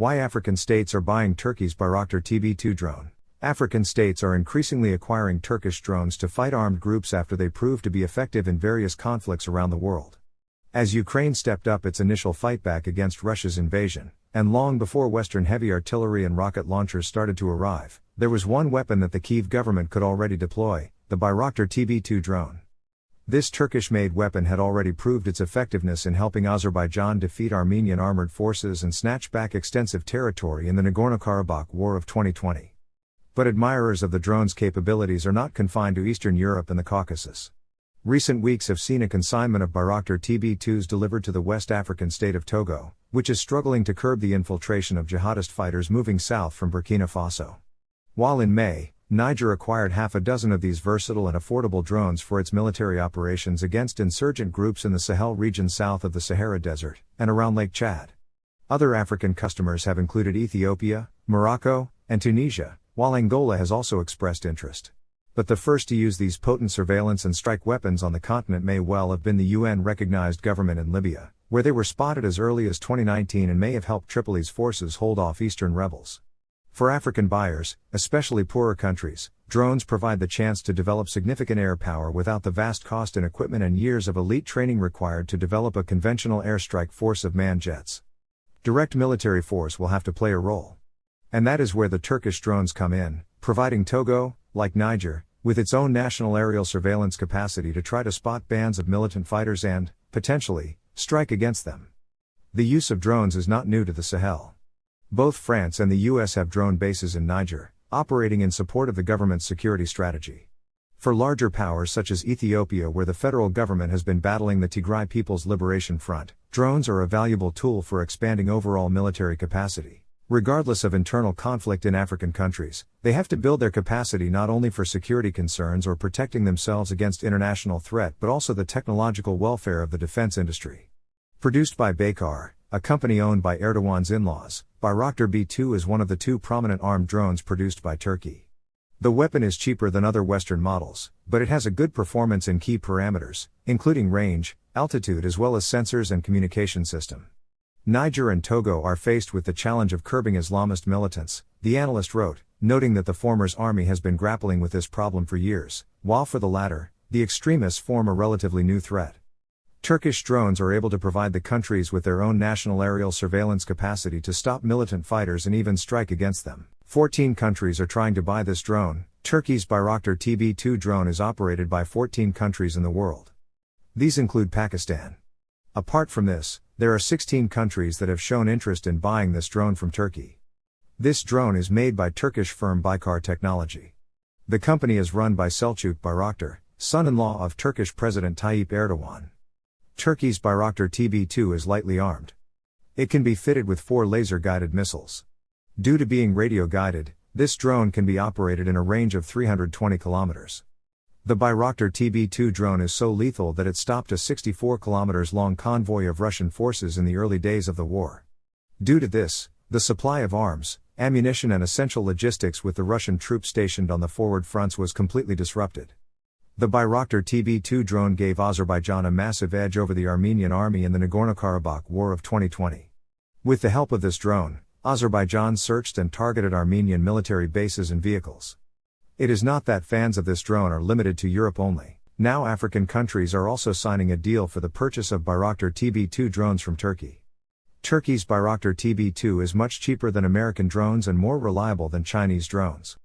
Why African states are buying Turkey's Bayraktar TB 2 drone. African states are increasingly acquiring Turkish drones to fight armed groups after they prove to be effective in various conflicts around the world. As Ukraine stepped up its initial fight back against Russia's invasion, and long before Western heavy artillery and rocket launchers started to arrive, there was one weapon that the Kiev government could already deploy the Bayraktar TB 2 drone. This Turkish made weapon had already proved its effectiveness in helping Azerbaijan defeat Armenian armored forces and snatch back extensive territory in the Nagorno Karabakh War of 2020. But admirers of the drone's capabilities are not confined to Eastern Europe and the Caucasus. Recent weeks have seen a consignment of Bayraktar TB 2s delivered to the West African state of Togo, which is struggling to curb the infiltration of jihadist fighters moving south from Burkina Faso. While in May, Niger acquired half a dozen of these versatile and affordable drones for its military operations against insurgent groups in the Sahel region south of the Sahara Desert and around Lake Chad. Other African customers have included Ethiopia, Morocco, and Tunisia, while Angola has also expressed interest. But the first to use these potent surveillance and strike weapons on the continent may well have been the UN recognized government in Libya, where they were spotted as early as 2019 and may have helped Tripoli's forces hold off eastern rebels. For African buyers, especially poorer countries, drones provide the chance to develop significant air power without the vast cost in equipment and years of elite training required to develop a conventional airstrike force of manned jets. Direct military force will have to play a role. And that is where the Turkish drones come in, providing Togo, like Niger, with its own national aerial surveillance capacity to try to spot bands of militant fighters and, potentially, strike against them. The use of drones is not new to the Sahel. Both France and the US have drone bases in Niger, operating in support of the government's security strategy. For larger powers such as Ethiopia, where the federal government has been battling the Tigray People's Liberation Front, drones are a valuable tool for expanding overall military capacity. Regardless of internal conflict in African countries, they have to build their capacity not only for security concerns or protecting themselves against international threat but also the technological welfare of the defense industry. Produced by Baykar, a company owned by Erdogan's in laws, Bayraktar B 2 is one of the two prominent armed drones produced by Turkey. The weapon is cheaper than other Western models, but it has a good performance in key parameters, including range, altitude, as well as sensors and communication system. Niger and Togo are faced with the challenge of curbing Islamist militants, the analyst wrote, noting that the former's army has been grappling with this problem for years, while for the latter, the extremists form a relatively new threat. Turkish drones are able to provide the countries with their own national aerial surveillance capacity to stop militant fighters and even strike against them. 14 countries are trying to buy this drone. Turkey's Bayraktar TB 2 drone is operated by 14 countries in the world. These include Pakistan. Apart from this, there are 16 countries that have shown interest in buying this drone from Turkey. This drone is made by Turkish firm Baykar Technology. The company is run by Selçuk Bayraktar, son in law of Turkish President Tayyip Erdogan. Turkey's Bayraktar TB2 is lightly armed. It can be fitted with four laser guided missiles. Due to being radio guided, this drone can be operated in a range of 320 kilometers. The Bayraktar TB2 drone is so lethal that it stopped a 64 kilometers long convoy of Russian forces in the early days of the war. Due to this, the supply of arms, ammunition, and essential logistics with the Russian troops stationed on the forward fronts was completely disrupted. The Bayraktar TB2 drone gave Azerbaijan a massive edge over the Armenian army in the Nagorno Karabakh War of 2020. With the help of this drone, Azerbaijan searched and targeted Armenian military bases and vehicles. It is not that fans of this drone are limited to Europe only. Now African countries are also signing a deal for the purchase of Bayraktar TB2 drones from Turkey. Turkey's Bayraktar TB2 is much cheaper than American drones and more reliable than Chinese drones.